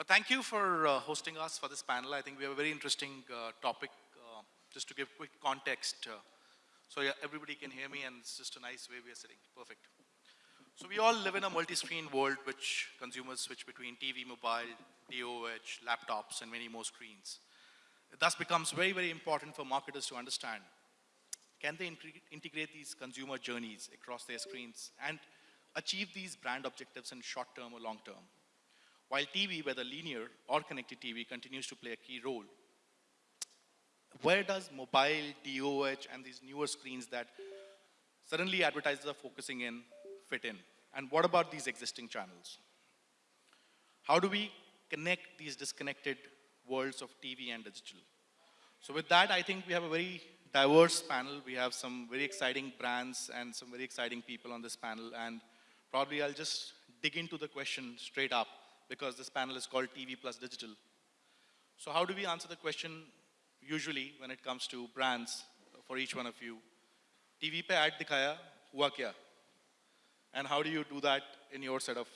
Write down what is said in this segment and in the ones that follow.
Well, thank you for uh, hosting us for this panel. I think we have a very interesting uh, topic. Uh, just to give quick context, uh, so yeah, everybody can hear me and it's just a nice way we are sitting. Perfect. So we all live in a multi-screen world which consumers switch between TV, mobile, DOH, laptops, and many more screens. It thus becomes very, very important for marketers to understand, can they integrate these consumer journeys across their screens and achieve these brand objectives in short term or long term? While TV, whether linear or connected TV, continues to play a key role, where does mobile, DOH, and these newer screens that suddenly advertisers are focusing in fit in? And what about these existing channels? How do we connect these disconnected worlds of TV and digital? So with that, I think we have a very diverse panel. We have some very exciting brands and some very exciting people on this panel. And probably I'll just dig into the question straight up because this panel is called TV plus digital. So how do we answer the question usually when it comes to brands for each one of you? TV pe ad dikhaya, hua kya? And how do you do that in your set of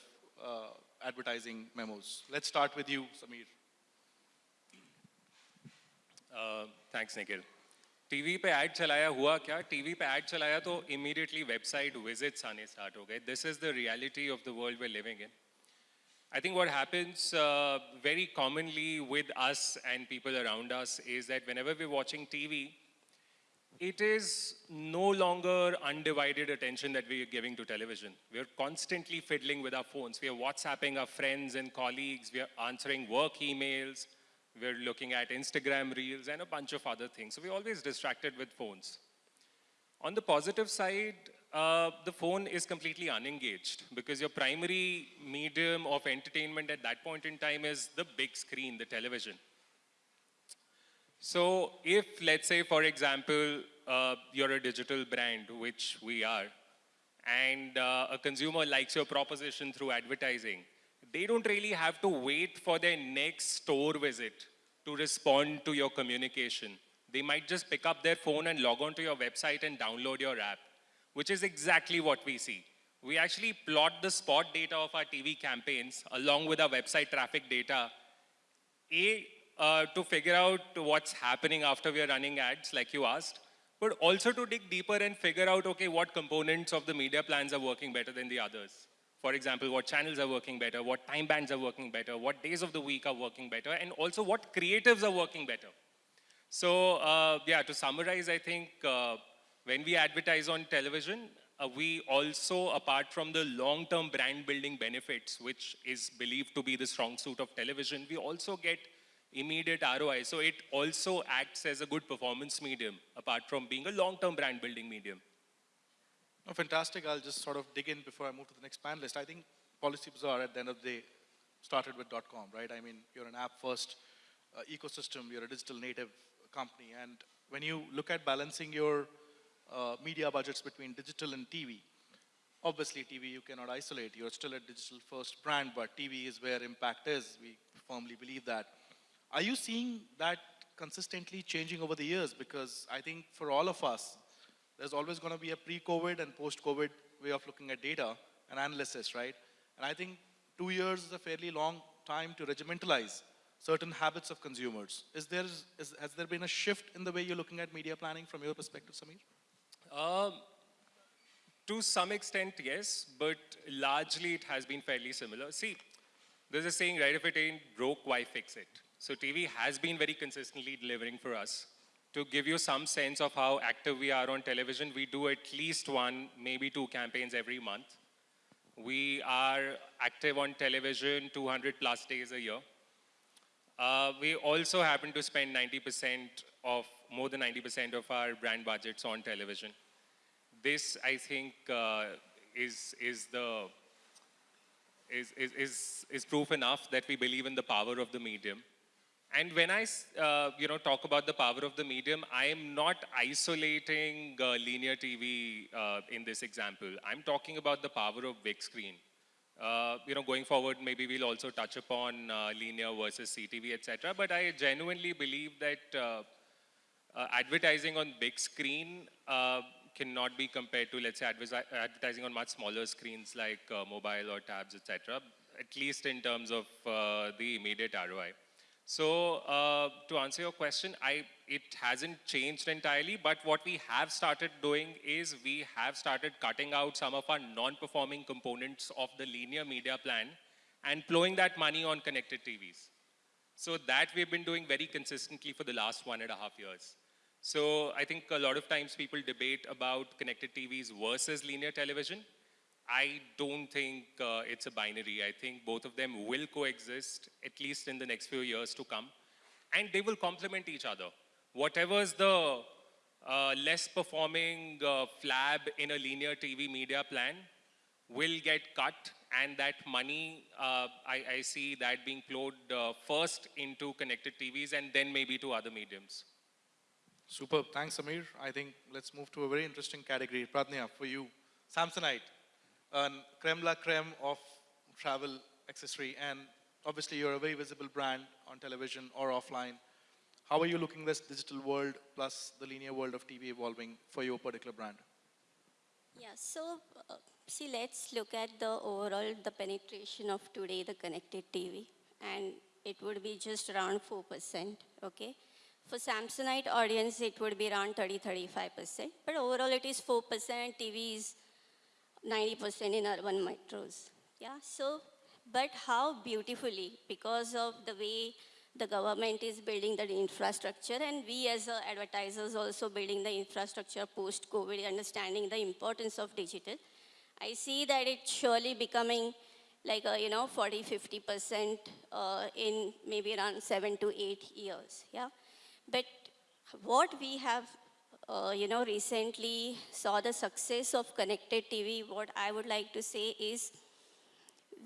uh, advertising memos? Let's start with you, Samir. Uh, thanks, Nikhil. TV पे ad चलाया हुआ क्या TV पे ad चलाया तो immediately website visits आने start हो गए this is the reality of the world we living in I think what happens uh, very commonly with us and people around us is that whenever we're watching TV, it is no longer undivided attention that we are giving to television. We're constantly fiddling with our phones. We are WhatsApping our friends and colleagues. We are answering work emails. We're looking at Instagram reels and a bunch of other things. So we're always distracted with phones. On the positive side, uh, the phone is completely unengaged because your primary medium of entertainment at that point in time is the big screen, the television. So if, let's say, for example, uh, you're a digital brand, which we are, and uh, a consumer likes your proposition through advertising, they don't really have to wait for their next store visit to respond to your communication. They might just pick up their phone and log on to your website and download your app which is exactly what we see. We actually plot the spot data of our TV campaigns along with our website traffic data, A, uh, to figure out what's happening after we're running ads, like you asked, but also to dig deeper and figure out, okay, what components of the media plans are working better than the others. For example, what channels are working better, what time bands are working better, what days of the week are working better, and also what creatives are working better. So uh, yeah, to summarize, I think uh, when we advertise on television, uh, we also, apart from the long-term brand building benefits, which is believed to be the strong suit of television, we also get immediate ROI. So it also acts as a good performance medium, apart from being a long-term brand building medium. Oh, fantastic. I'll just sort of dig in before I move to the next panelist. I think Policy Bazaar, at the end of the day, started with .com, right? I mean, you're an app-first uh, ecosystem. You're a digital native company. And when you look at balancing your uh, media budgets between digital and TV. Obviously, TV you cannot isolate. You're still a digital first brand, but TV is where impact is. We firmly believe that. Are you seeing that consistently changing over the years? Because I think for all of us, there's always going to be a pre-COVID and post-COVID way of looking at data and analysis, right? And I think two years is a fairly long time to regimentalize certain habits of consumers. Is there, is, has there been a shift in the way you're looking at media planning from your perspective, Samir? Um, to some extent, yes, but largely it has been fairly similar. See, there's a saying, right, if it ain't broke, why fix it? So TV has been very consistently delivering for us. To give you some sense of how active we are on television, we do at least one, maybe two campaigns every month. We are active on television 200 plus days a year. Uh, we also happen to spend 90% of, more than 90% of our brand budgets on television. This, I think, uh, is, is the, is, is, is, is proof enough that we believe in the power of the medium. And when I, uh, you know, talk about the power of the medium, I am not isolating uh, linear TV uh, in this example. I'm talking about the power of big screen. Uh, you know, going forward, maybe we'll also touch upon uh, linear versus CTV, etc. But I genuinely believe that uh, uh advertising on big screen uh, cannot be compared to, let's say, advertising on much smaller screens like uh, mobile or tabs, etc. at least in terms of the immediate ROI. So uh, to answer your question, I, it hasn't changed entirely, but what we have started doing is we have started cutting out some of our non-performing components of the linear media plan and plowing that money on connected TVs. So that we've been doing very consistently for the last one and a half years. So I think a lot of times people debate about connected TVs versus linear television. I don't think uh, it's a binary. I think both of them will coexist, at least in the next few years to come, and they will complement each other. Whatever's the uh, less performing uh, flab in a linear TV media plan will get cut, and that money, uh, I, I see that being plowed uh, first into connected TVs and then maybe to other mediums. Superb. Thanks, Samir. I think let's move to a very interesting category. Pradnya, for you, Samsonite, a creme la creme of travel accessory. And obviously, you're a very visible brand on television or offline. How are you looking this digital world plus the linear world of TV evolving for your particular brand? Yeah, so uh, see, let's look at the overall the penetration of today the connected TV, and it would be just around four percent. Okay, for Samsonite audience, it would be around 30-35 percent, but overall it is four percent. TV is 90 percent in urban metros. Yeah, so but how beautifully because of the way the government is building the infrastructure and we as advertisers also building the infrastructure post-COVID, understanding the importance of digital. I see that it's surely becoming like, a, you know, 40, 50% uh, in maybe around seven to eight years, yeah? But what we have, uh, you know, recently saw the success of connected TV, what I would like to say is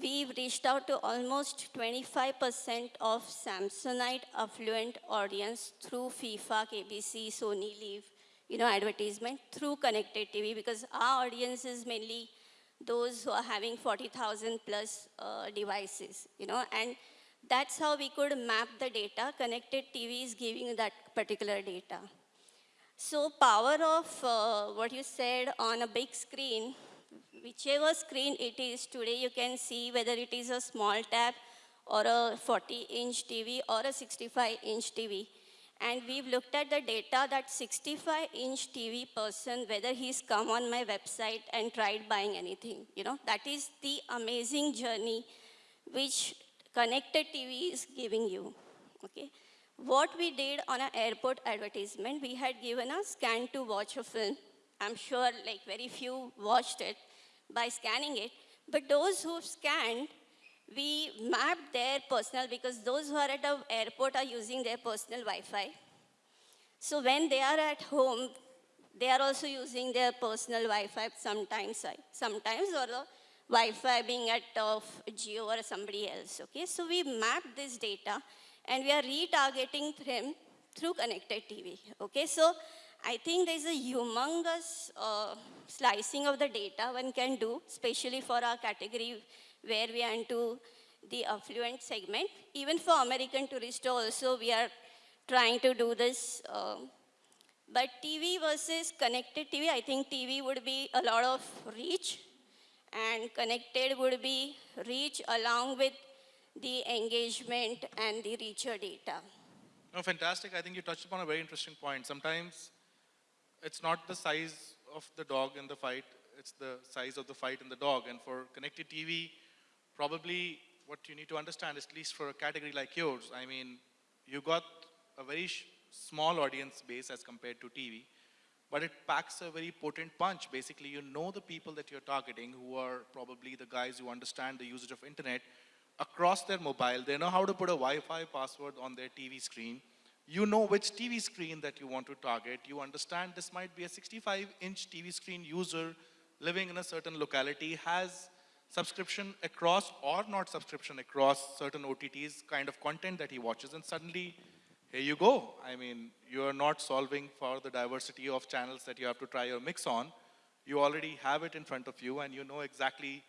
we've reached out to almost 25% of Samsonite affluent audience through FIFA, KBC, Sony Live, you know, advertisement through connected TV because our audience is mainly those who are having 40,000 plus uh, devices, you know, and that's how we could map the data. Connected TV is giving that particular data. So power of uh, what you said on a big screen whichever screen it is, today you can see whether it is a small tab or a 40 inch TV or a 65 inch TV. And we've looked at the data that 65 inch TV person, whether he's come on my website and tried buying anything, you know, that is the amazing journey which connected TV is giving you, okay? What we did on an airport advertisement, we had given a scan to watch a film. I'm sure like very few watched it by scanning it. But those who scanned, we mapped their personal, because those who are at the airport are using their personal Wi-Fi. So when they are at home, they are also using their personal Wi-Fi sometimes, sometimes or the Wi-Fi being at of Jio or somebody else, okay? So we map this data and we are retargeting them through connected TV, okay? So I think there's a humongous uh, slicing of the data one can do, especially for our category where we are into the affluent segment. Even for American tourists also, we are trying to do this. Uh, but TV versus connected TV, I think TV would be a lot of reach and connected would be reach along with the engagement and the richer data. No, fantastic. I think you touched upon a very interesting point. Sometimes it's not the size of the dog in the fight, it's the size of the fight in the dog. And for connected TV, probably what you need to understand, is at least for a category like yours, I mean, you got a very small audience base as compared to TV, but it packs a very potent punch. Basically, you know the people that you're targeting who are probably the guys who understand the usage of internet across their mobile. They know how to put a Wi-Fi password on their TV screen you know which TV screen that you want to target. You understand this might be a 65-inch TV screen user living in a certain locality, has subscription across or not subscription across certain OTTs kind of content that he watches and suddenly here you go. I mean, you're not solving for the diversity of channels that you have to try your mix on. You already have it in front of you and you know exactly,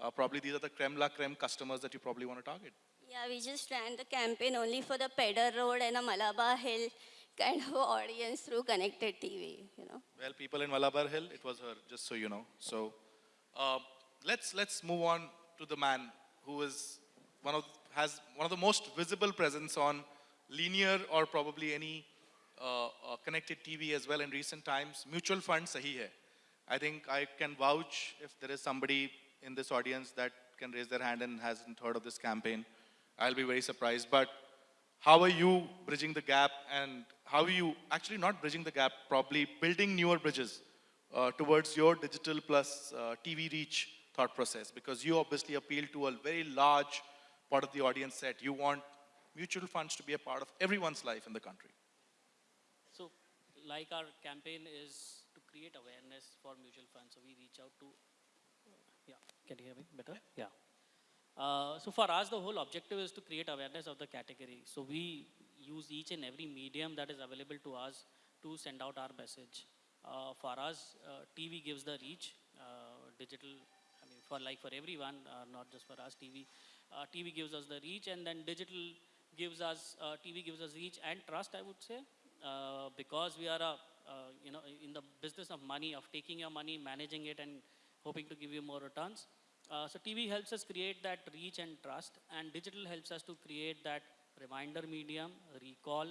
uh, probably these are the creme la creme customers that you probably want to target. Yeah, we just ran the campaign only for the Pedder Road and a Malabar Hill kind of audience through connected TV, you know. Well, people in Malabar Hill, it was her, just so you know. So uh, let's, let's move on to the man who is one of, has one of the most visible presence on linear or probably any uh, uh, connected TV as well in recent times. Mutual fund sahi hai. I think I can vouch if there is somebody in this audience that can raise their hand and hasn't heard of this campaign. I'll be very surprised. But how are you bridging the gap and how are you actually not bridging the gap, probably building newer bridges uh, towards your digital plus uh, TV reach thought process? Because you obviously appeal to a very large part of the audience set. You want mutual funds to be a part of everyone's life in the country. So, like our campaign is to create awareness for mutual funds, so we reach out to, can you hear me better? Yeah. Uh, so for us, the whole objective is to create awareness of the category. So we use each and every medium that is available to us to send out our message. Uh, for us, uh, TV gives the reach, uh, digital, I mean, for like for everyone, uh, not just for us, TV. Uh, TV gives us the reach, and then digital gives us, TV gives us reach and trust, I would say, because we are a, you know, in the business of money, of taking your money, managing it, and hoping to give you more returns. Uh, so TV helps us create that reach and trust, and digital helps us to create that reminder medium, recall,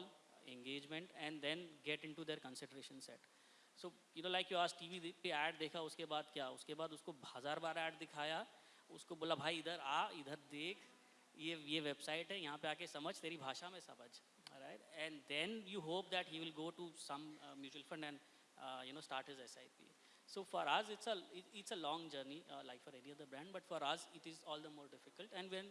engagement, and then get into their consideration set. So you know, like you asked, TV पे ad देखा, उसके बाद क्या? उसके बाद उसको हजार बार ad दिखाया, उसको बोला भाई इधर आ, इधर देख, ये ये वेबसाइट है, यहाँ पे आके समझ, तेरी भाषा में समझ, alright? And then you hope that he will go to some uh, mutual fund and uh, you know start his SIP. So for us, it's a, it- it's a long journey, uh, like for any other brand, but for us, it is all the more difficult. And when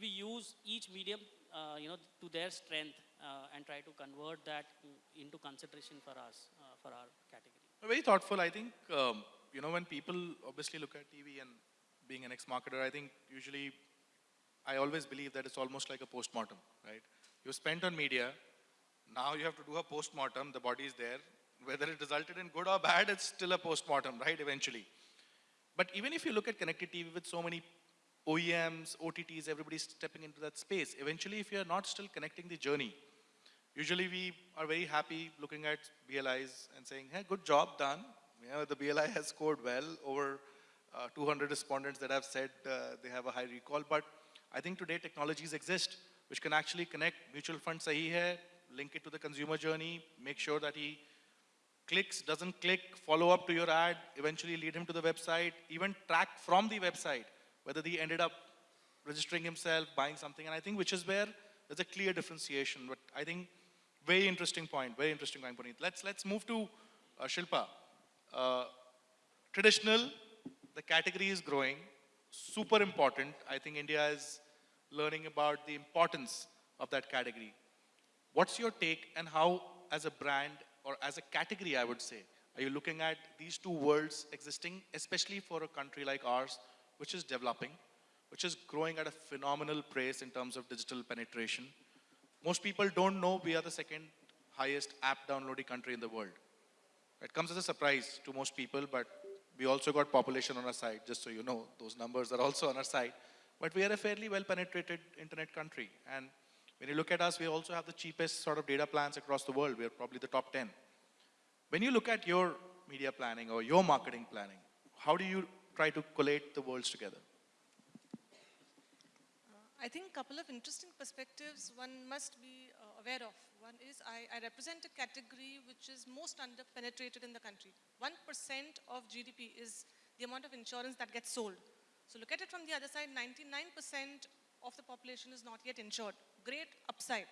we use each medium, uh, you know, to their strength uh, and try to convert that into consideration for us, uh, for our category. Very thoughtful. I think, um, you know, when people obviously look at TV and being an ex-marketer, I think usually I always believe that it's almost like a post-mortem, right? You spent on media, now you have to do a post-mortem, the body is there. Whether it resulted in good or bad, it's still a post-mortem, right, eventually. But even if you look at connected TV with so many OEMs, OTTs, everybody's stepping into that space, eventually if you're not still connecting the journey, Usually we are very happy looking at BLIs and saying, hey, good job done. You know, the BLI has scored well over uh, 200 respondents that have said uh, they have a high recall. But I think today technologies exist which can actually connect mutual fund sahi hai, link it to the consumer journey, make sure that he clicks, doesn't click, follow up to your ad, eventually lead him to the website, even track from the website whether he ended up registering himself, buying something. And I think which is where there's a clear differentiation. But I think very interesting point, very interesting point, Puneet. Let's, let's move to uh, Shilpa. Uh, traditional, the category is growing, super important. I think India is learning about the importance of that category. What's your take and how, as a brand or as a category, I would say, are you looking at these two worlds existing, especially for a country like ours, which is developing, which is growing at a phenomenal pace in terms of digital penetration? Most people don't know we are the second highest app downloading country in the world. It comes as a surprise to most people, but we also got population on our side, just so you know. Those numbers are also on our side. But we are a fairly well penetrated internet country. And when you look at us, we also have the cheapest sort of data plans across the world. We are probably the top 10. When you look at your media planning or your marketing planning, how do you try to collate the worlds together? I think a couple of interesting perspectives one must be uh, aware of. One is I, I represent a category which is most under-penetrated in the country. 1% of GDP is the amount of insurance that gets sold. So look at it from the other side, 99% of the population is not yet insured. Great upside.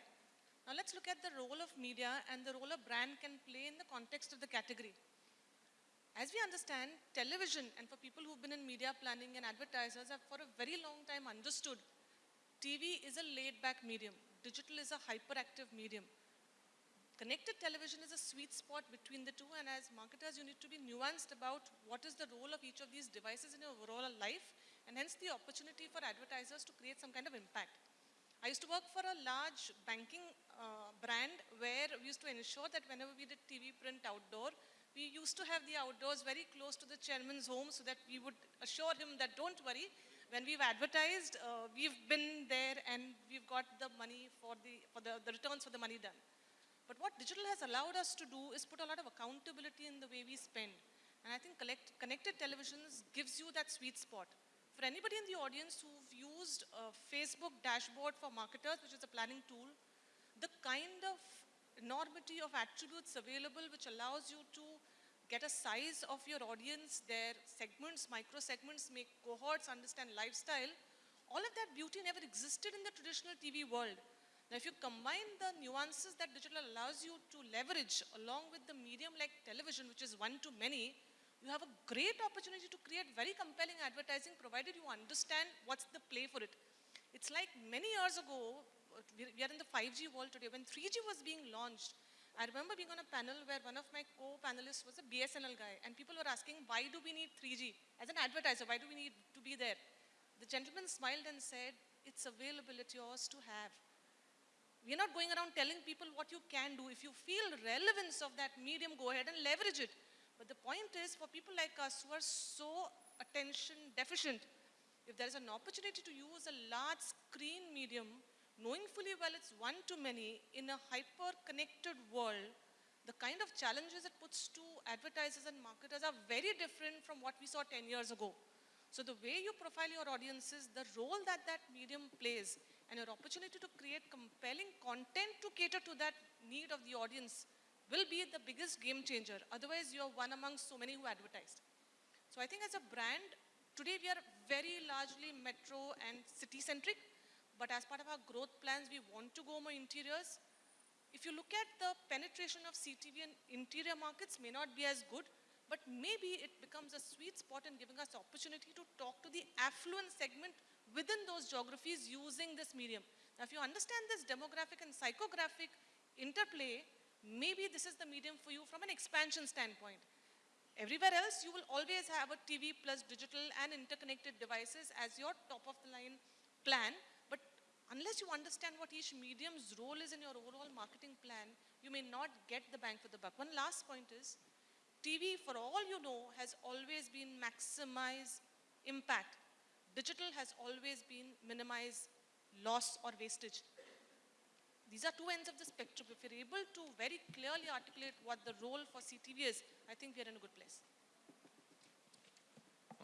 Now let's look at the role of media and the role a brand can play in the context of the category. As we understand, television, and for people who've been in media planning and advertisers have for a very long time understood TV is a laid back medium, digital is a hyperactive medium. Connected television is a sweet spot between the two, and as marketers, you need to be nuanced about what is the role of each of these devices in your overall life, and hence the opportunity for advertisers to create some kind of impact. I used to work for a large banking uh, brand where we used to ensure that whenever we did TV print outdoor, we used to have the outdoors very close to the chairman's home so that we would assure him that don't worry, when we've advertised, uh, we've been there and we've got the money for the, for the, the returns for the money done. But what digital has allowed us to do is put a lot of accountability in the way we spend. And I think collect, connected televisions gives you that sweet spot. For anybody in the audience who've used a Facebook dashboard for marketers, which is a planning tool, the kind of enormity of attributes available which allows you to get a size of your audience, their segments, micro segments, make cohorts, understand lifestyle, all of that beauty never existed in the traditional TV world. Now, if you combine the nuances that digital allows you to leverage along with the medium like television, which is one to many, you have a great opportunity to create very compelling advertising provided you understand what's the play for it. It's like many years ago, we we are in the 5G world today, when 3G was being launched, I remember being on a panel where one of my co-panelists was a BSNL guy, and people were asking, why do we need 3G? As an advertiser, why do we need to be there? The gentleman smiled and said, it's available, it's yours to have. We're not going around telling people what you can do. If you feel relevance of that medium, go ahead and leverage it. But the point is, for people like us who are so attention deficient, if there is an opportunity to use a large screen medium, knowing fully well it's one to many in a hyper-connected world, the kind of challenges it puts to advertisers and marketers are very different from what we saw 10 years ago. So the way you profile your audiences, the role that that medium plays, and your opportunity to create compelling content to cater to that need of the audience will be the biggest game changer. Otherwise, you're one among so many who advertised. So I think as a brand, today we are very largely metro and city-centric, but as part of our growth plans, we want to go more interiors. If you look at the penetration of CTV in interior markets may not be as good, but maybe it becomes a sweet spot in giving us opportunity to talk to the affluent segment within those geographies using this medium. Now, if you understand this demographic and psychographic interplay, maybe this is the medium for you from an expansion standpoint. Everywhere else, you will always have a TV plus digital and interconnected devices as your top of the line plan. But unless you understand what each medium's role is in your overall marketing plan, you may not get the bang for the buck. One last point is, TV, for all you know, has always been maximize impact. Digital has always been minimize loss or wastage. These are two ends of the spectrum. If you're able to very clearly articulate what the role for CTV is, I think we're in a good place.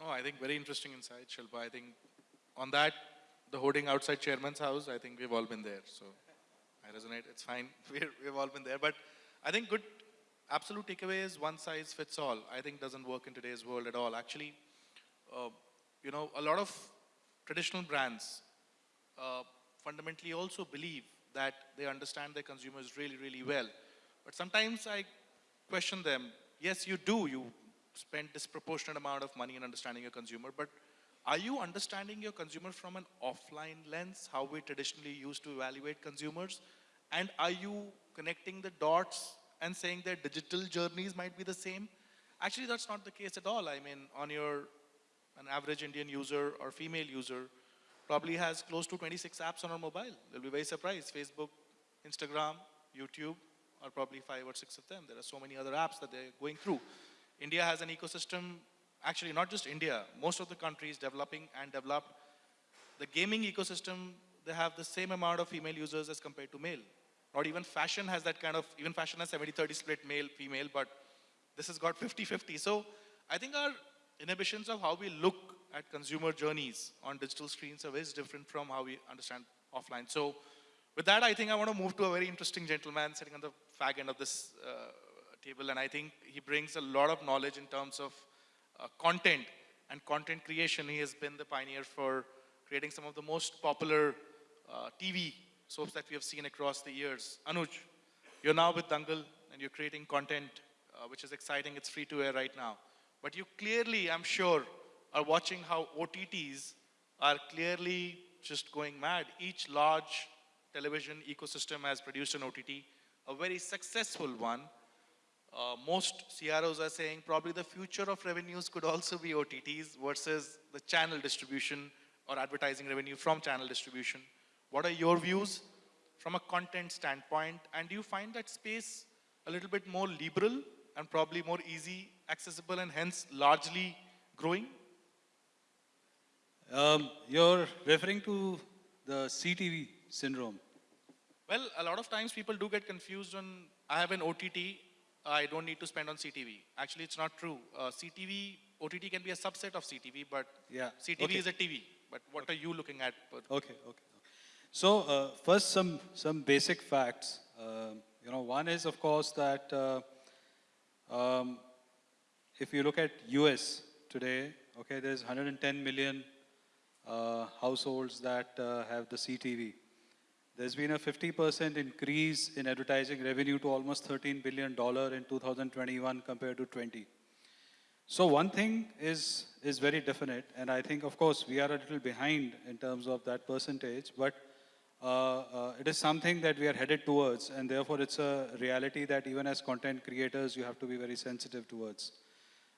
Oh, I think very interesting insight, Shilpa. I think on that, the hoarding outside chairman's house, I think we've all been there. So I resonate. It's fine. We're, we've all been there. But I think good absolute takeaway is one size fits all. I think doesn't work in today's world at all. Actually, uh, you know, a lot of traditional brands uh, fundamentally also believe that they understand their consumers really, really well. But sometimes I question them. Yes, you do. You spend disproportionate amount of money in understanding your consumer, but are you understanding your consumer from an offline lens, how we traditionally used to evaluate consumers? And are you connecting the dots and saying their digital journeys might be the same? Actually, that's not the case at all. I mean, on your, an average Indian user or female user probably has close to 26 apps on our mobile. They'll be very surprised. Facebook, Instagram, YouTube are probably five or six of them. There are so many other apps that they're going through. India has an ecosystem, actually not just India, most of the countries developing and developed. The gaming ecosystem, they have the same amount of female users as compared to male. Not even fashion has that kind of, even fashion has 70-30 split male, female, but this has got 50-50. So I think our inhibitions of how we look at consumer journeys on digital screens are very different from how we understand offline. So with that, I think I want to move to a very interesting gentleman sitting on the fag end of this uh, table, and I think he brings a lot of knowledge in terms of uh, content and content creation. He has been the pioneer for creating some of the most popular uh, TV soaps that we have seen across the years. Anuj, you're now with Dangal and you're creating content uh, which is exciting. It's free to air right now. But you clearly, I'm sure, are watching how OTTs are clearly just going mad. Each large television ecosystem has produced an OTT, a very successful one. Uh, most CROs are saying probably the future of revenues could also be OTTs versus the channel distribution or advertising revenue from channel distribution. What are your views from a content standpoint? And do you find that space a little bit more liberal and probably more easy, accessible, and hence largely growing? Um, you're referring to the CTV syndrome. Well, a lot of times people do get confused on, I have an OTT, I don't need to spend on CTV. Actually, it's not true. Uh, CTV OTT can be a subset of CTV, but Yeah, CTV okay. is a TV. But what are you looking at? Okay, okay. okay. So uh, first, some some basic facts. Um you know, one is of course that uh, um, if you look at US today, okay, there's 110 million households that uh, have the CTV. There's been a 50% increase in advertising revenue to almost 13 billion dollar in 2021 compared to 20. So one thing is, is very definite, and I think, of course, we are a little behind in terms of that percentage, but uh, uh, it is something that we are headed towards, and therefore it's a reality that even as content creators, you have to be very sensitive towards.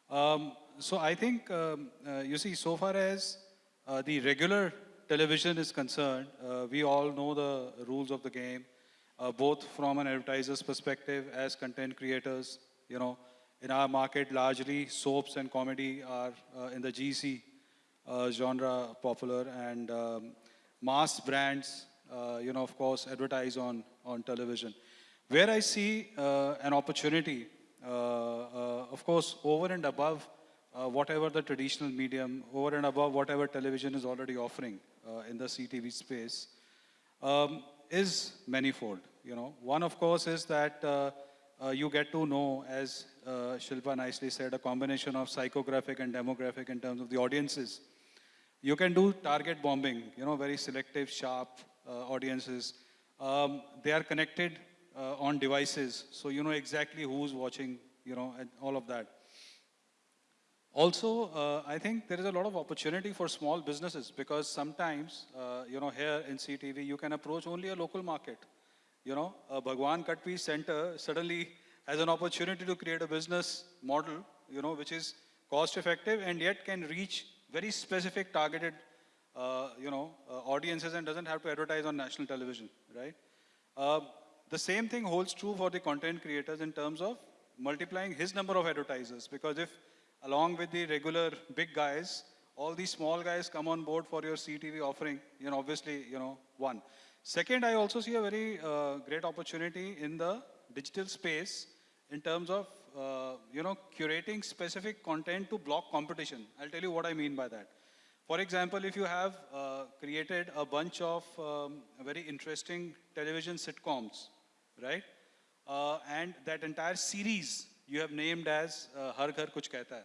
Um, so I think, um, uh, you see, so far as uh, the regular television is concerned, uh, we all know the rules of the game, uh, both from an advertiser's perspective as content creators. You know, in our market, largely soaps and comedy are uh, in the GC uh, genre popular, and um, mass brands, you know, of course, advertise on, on television. Where I see an opportunity, of course, over and above uh, whatever the traditional medium, over and above whatever television is already offering uh, in the CTV space, um, is manifold. You know, one of course is that uh, uh, you get to know, as uh, Shilpa nicely said, a combination of psychographic and demographic in terms of the audiences. You can do target bombing, you know, very selective, sharp uh, audiences. Um, they are connected on devices, so you know exactly who's watching, you know, and all of that. Also, uh, I think there is a lot of opportunity for small businesses because sometimes, uh, you know, here in CTV, you can approach only a local market. You know, a Bhagwan Katpi Center suddenly has an opportunity to create a business model, you know, which is cost effective and yet can reach very specific targeted, uh, you know, uh, audiences and doesn't have to advertise on national television, right? Uh, the same thing holds true for the content creators in terms of multiplying his number of advertisers because if along with the regular big guys, all these small guys come on board for your CTV offering, you know, obviously, you know, one. Second, I also see a very uh, great opportunity in the digital space in terms of, uh, you know, curating specific content to block competition. I'll tell you what I mean by that. For example, if you have uh, created a bunch of um, very interesting television sitcoms, right? Uh, and that entire series you have named as uh, Har Ghar Kuch Kehta Hai.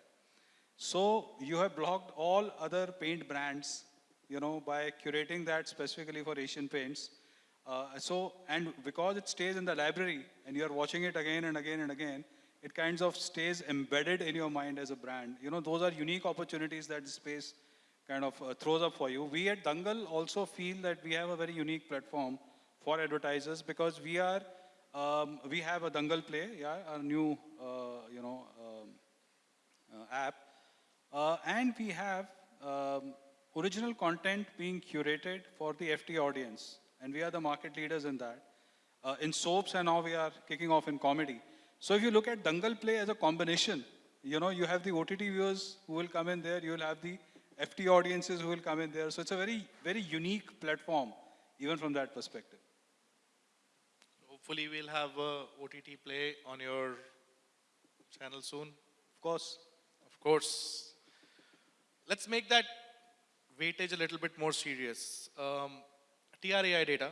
So you have blocked all other paint brands, you know, by curating that specifically for Asian Paints. Uh, so, and because it stays in the library and you are watching it again and again and again, it kinds of stays embedded in your mind as a brand. You know, those are unique opportunities that the space kind of uh, throws up for you. We at Dangal also feel that we have a very unique platform for advertisers because we are, um, we have a Dangal Play, yeah, a new, uh, you know, um, uh, app. Uh, and we have um, original content being curated for the FT audience. And we are the market leaders in that. Uh, in soaps and now we are kicking off in comedy. So if you look at Dangal Play as a combination, you know, you have the OTT viewers who will come in there, you will have the FT audiences who will come in there. So it's a very, very unique platform, even from that perspective. Hopefully, we'll have a OTT play on your channel soon. Of course, Of course. Let's make that weightage a little bit more serious. Um, TRAI data,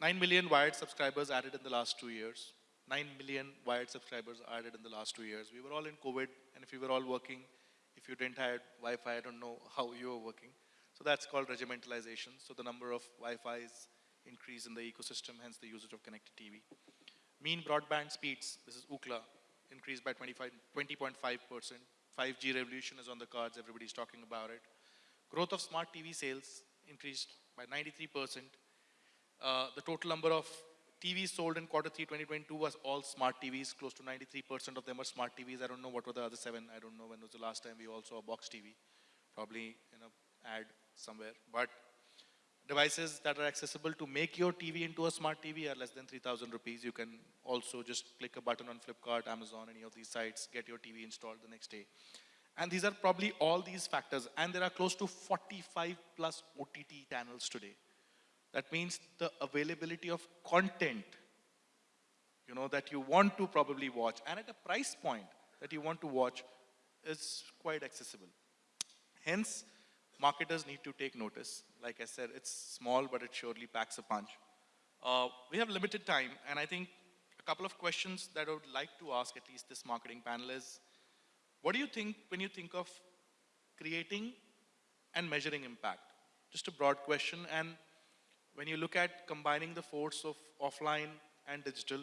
9 million wired subscribers added in the last two years. 9 million wired subscribers added in the last two years. We were all in COVID, and if we were all working, if you didn't have Wi-Fi, I don't know how you were working. So that's called regimentalization. So the number of Wi-Fis increase in the ecosystem, hence the usage of connected TV. Mean broadband speeds, this is Ookla, increased by 25 20.5%. 5G revolution is on the cards, everybody's talking about it. Growth of smart TV sales increased by 93%. Uh, the total number of TVs sold in quarter 3 2022 was all smart TVs. Close to 93% of them are smart TVs. I don't know what were the other seven. I don't know when was the last time we all saw a box TV. Probably in a ad somewhere. But devices that are accessible to make your TV into a smart TV are less than 3,000 rupees. You can also just click a button on Flipkart, Amazon, any of these sites, get your TV installed the next day. And these are probably all these factors. And there are close to 45 plus OTT channels today. That means the availability of content, you know, that you want to probably watch and at a price point that you want to watch is quite accessible. Hence, marketers need to take notice. Like I said, it's small, but it surely packs a punch. Uh, we have limited time, and I think a couple of questions that I would like to ask at least this marketing panel is, what do you think when you think of creating and measuring impact? Just a broad question, and when you look at combining the force of offline and digital,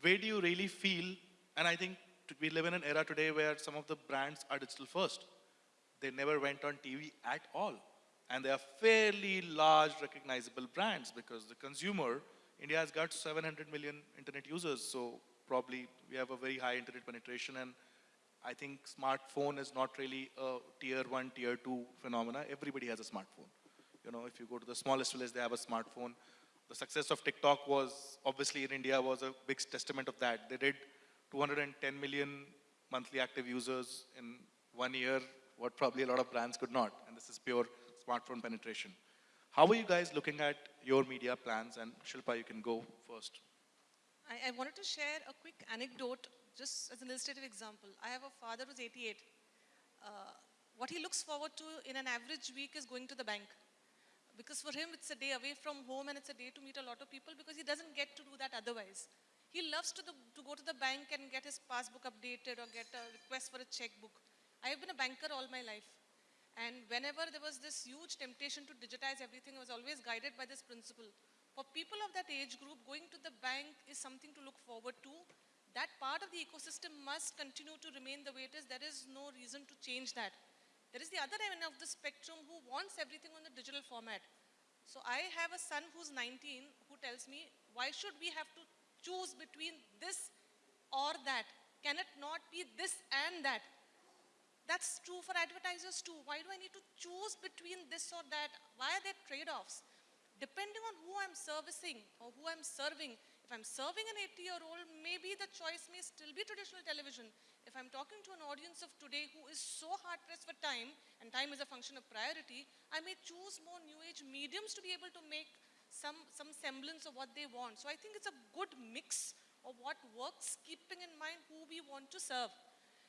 where do you really feel, and I think we live in an era today where some of the brands are digital first. They never went on TV at all. And they are fairly large recognizable brands because the consumer, India has got 700 million internet users. So probably we have a very high internet penetration and I think smartphone is not really a tier one, tier two phenomena. Everybody has a smartphone. You know, if you go to the smallest village, they have a smartphone. The success of TikTok was obviously in India was a big testament of that. They did 210 million monthly active users in one year, what probably a lot of brands could not. And this is pure smartphone penetration. How are you guys looking at your media plans? And Shilpa, you can go first. I, I wanted to share a quick anecdote just as an illustrative example. I have a father who's 88. Uh, what he looks forward to in an average week is going to the bank. Because for him, it's a day away from home and it's a day to meet a lot of people because he doesn't get to do that otherwise. He loves to, the, to go to the bank and get his passbook updated or get a request for a checkbook. I have been a banker all my life. And whenever there was this huge temptation to digitize everything, I was always guided by this principle. For people of that age group, going to the bank is something to look forward to. That part of the ecosystem must continue to remain the way it is. There is no reason to change that. There is the other end of the spectrum who wants everything on the digital format. So I have a son who's 19 who tells me, why should we have to choose between this or that? Can it not be this and that? That's true for advertisers too. Why do I need to choose between this or that? Why are there trade-offs? Depending on who I'm servicing or who I'm serving, if I'm serving an 80-year-old, maybe the choice may still be traditional television. If I'm talking to an audience of today who is so hard-pressed for time, and time is a function of priority, I may choose more new-age mediums to be able to make some, some semblance of what they want. So I think it's a good mix of what works, keeping in mind who we want to serve.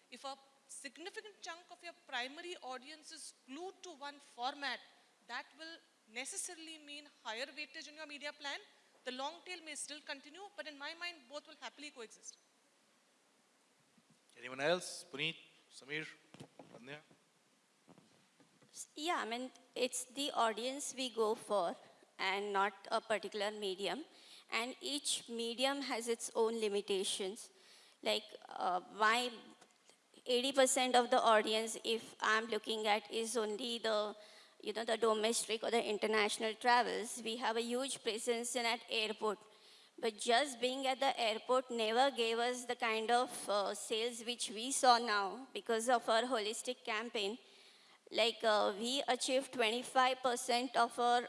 If a significant chunk of your primary audience is glued to one format, that will necessarily mean higher weightage in your media plan. The long tail may still continue, but in my mind, both will happily coexist. Anyone else? Puneet, Samir, Anya? Yeah, I mean, it's the audience we go for and not a particular medium. And each medium has its own limitations. Like uh, my 80% of the audience, if I'm looking at, is only the, you know, the domestic or the international travels. We have a huge presence in at airport. But just being at the airport never gave us the kind of uh, sales which we saw now because of our holistic campaign. Like uh, we achieved 25% of our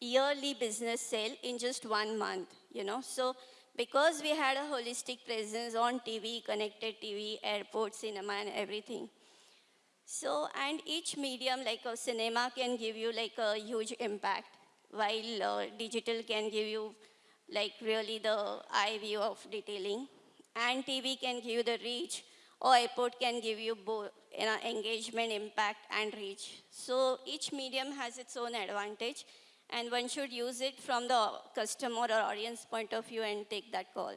yearly business sale in just one month, you know. So because we had a holistic presence on TV, connected TV, airport, cinema and everything. So, and each medium like a cinema can give you like a huge impact while uh, digital can give you like really the eye view of detailing and TV can give you the reach or airport can give you both you know, engagement, impact and reach. So each medium has its own advantage and one should use it from the customer or audience point of view and take that call.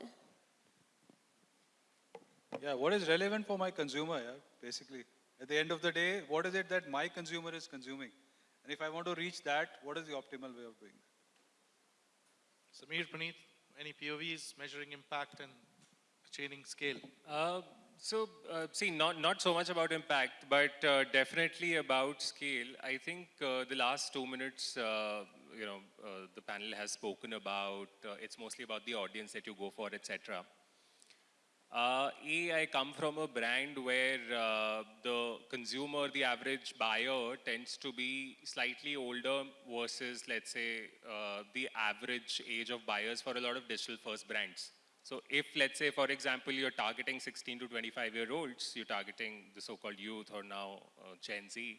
Yeah, what is relevant for my consumer, yeah, basically. At the end of the day, what is it that my consumer is consuming? And if I want to reach that, what is the optimal way of doing that? Samir, Puneet, any POVs measuring impact and attaining scale? Uh, so, uh, see, not, not so much about impact, but uh, definitely about scale. I think uh, the last two minutes, uh, you know, uh, the panel has spoken about, uh, it's mostly about the audience that you go for, etc. Uh, a, I come from a brand where uh, the consumer, the average buyer, tends to be slightly older versus, let's say, uh, the average age of buyers for a lot of digital-first brands. So if, let's say, for example, you're targeting 16 to 25-year-olds, you're targeting the so-called youth or now uh, Gen Z,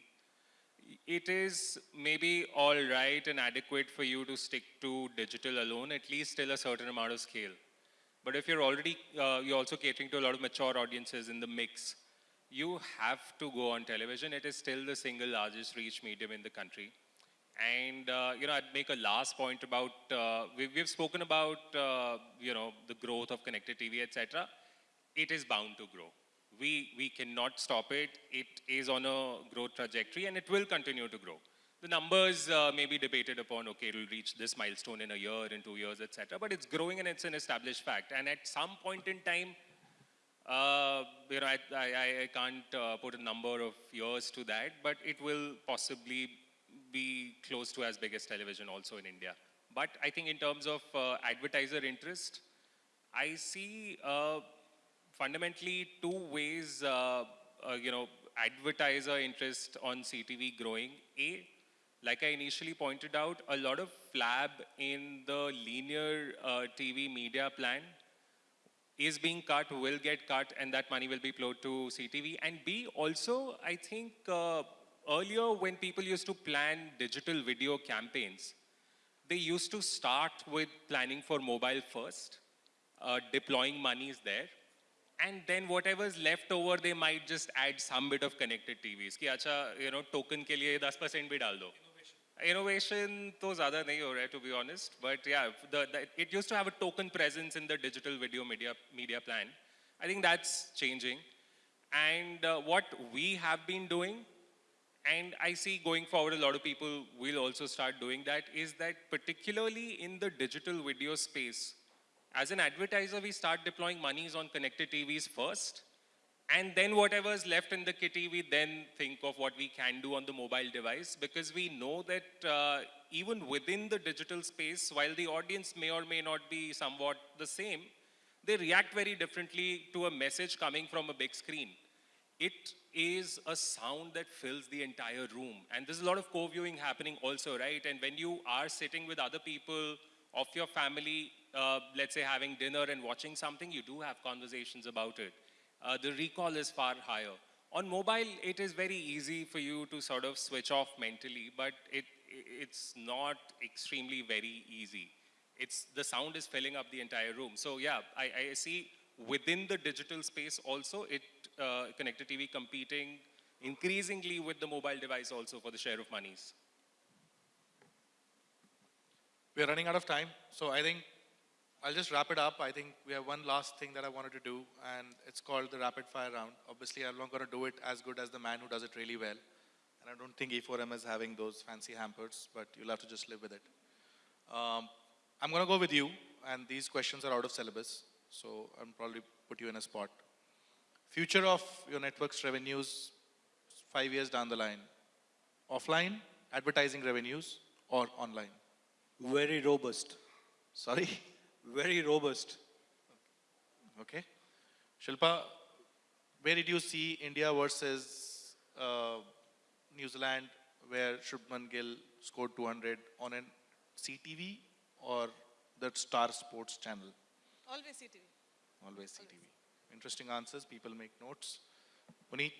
it is maybe all right and adequate for you to stick to digital alone, at least till a certain amount of scale. But if you're already, uh, you're also catering to a lot of mature audiences in the mix, you have to go on television. It is still the single largest reach medium in the country. And, uh, you know, I'd make a last point about, uh, we've, we've spoken about, uh, you know, the growth of connected TV, etc. It is bound to grow. We, we cannot stop it. It is on a growth trajectory and it will continue to grow. The numbers uh, may be debated upon, okay, it'll reach this milestone in a year, in two years, etc. But it's growing and it's an established fact. And at some point in time, uh, you know, I, I, I can't uh, put a number of years to that, but it will possibly be close to as big as television also in India. But I think in terms of uh, advertiser interest, I see uh, fundamentally two ways, uh, uh, you know, advertiser interest on CTV growing. A, like I initially pointed out, a lot of flab in the linear uh, TV media plan is being cut, will get cut, and that money will be flowed to CTV. And B, also, I think uh, earlier when people used to plan digital video campaigns, they used to start with planning for mobile first, uh, deploying monies there, and then whatever's left over, they might just add some bit of connected TVs. कि अच्छा, you know, token के लिए 10% भी डाल दो. Innovation तो ज़्यादा नहीं हो रहा है, to be honest. But yeah, the, the, it used to have a token presence in the digital video media, media plan. I think that's changing. And uh, what we have been doing, and I see going forward a lot of people will also start doing that, is that particularly in the digital video space, as an advertiser, we start deploying monies on connected TVs first, and then whatever's left in the kitty, we then think of what we can do on the mobile device because we know that uh, even within the digital space, while the audience may or may not be somewhat the same, they react very differently to a message coming from a big screen. It is a sound that fills the entire room. And there's a lot of co-viewing happening also, right? And when you are sitting with other people of your family, uh, let's say having dinner and watching something, you do have conversations about it uh, the recall is far higher. On mobile, it is very easy for you to sort of switch off mentally, but it, it's not extremely very easy. It's, the sound is filling up the entire room. So yeah, I, I see within the digital space also, it uh, connected TV competing increasingly with the mobile device also for the share of monies. We're running out of time, so I think I'll just wrap it up. I think we have one last thing that I wanted to do, and it's called the rapid fire round. Obviously, I'm not going to do it as good as the man who does it really well. And I don't think E4M is having those fancy hampers, but you'll have to just live with it. Um, I'm going to go with you, and these questions are out of syllabus, so I'll probably put you in a spot. Future of your network's revenues five years down the line, offline, advertising revenues, or online? Very robust. Sorry? Very robust. Okay. Shilpa, where did you see India versus uh, New Zealand, where Shubman Gill scored 200 on an CTV or the Star Sports channel? Always CTV. Always CTV. Interesting answers. People make notes. Puneet,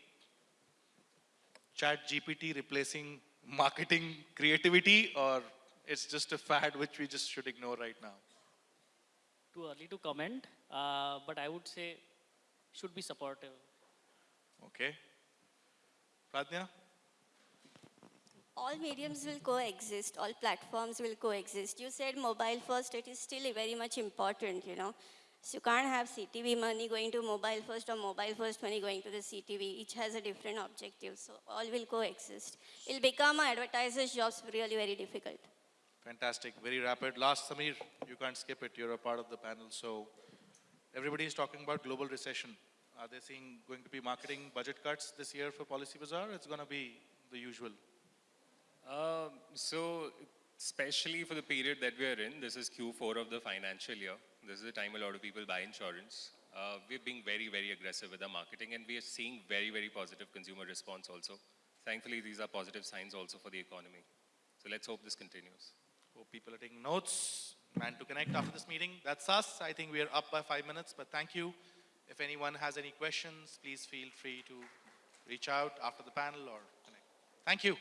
Chat GPT replacing marketing creativity, or it's just a fad which we just should ignore right now? Too early to comment, uh, but I would say should be supportive. Okay. Pradnya? all mediums will coexist, all platforms will coexist. You said mobile first, it is still very much important, you know. So you can't have CTV money going to mobile first or mobile first money going to the CTV. Each has a different objective, so all will coexist. It'll become advertisers' jobs really very difficult. Fantastic, very rapid. Last, Samir, you can't skip it. You're a part of the panel. So everybody is talking about global recession. Are they seeing going to be marketing budget cuts this year for Policybazaar? It's going to be the usual. Um, so, especially for the period that we are in, this is Q4 of the financial year. This is the time a lot of people buy insurance. Uh, we're being very, very aggressive with our marketing and we are seeing very, very positive consumer response also. Thankfully, these are positive signs also for the economy. So let's hope this continues. Hope people are taking notes. Man to connect after this meeting. That's us. I think we are up by five minutes, but thank you. If anyone has any questions, please feel free to reach out after the panel or connect. Thank you.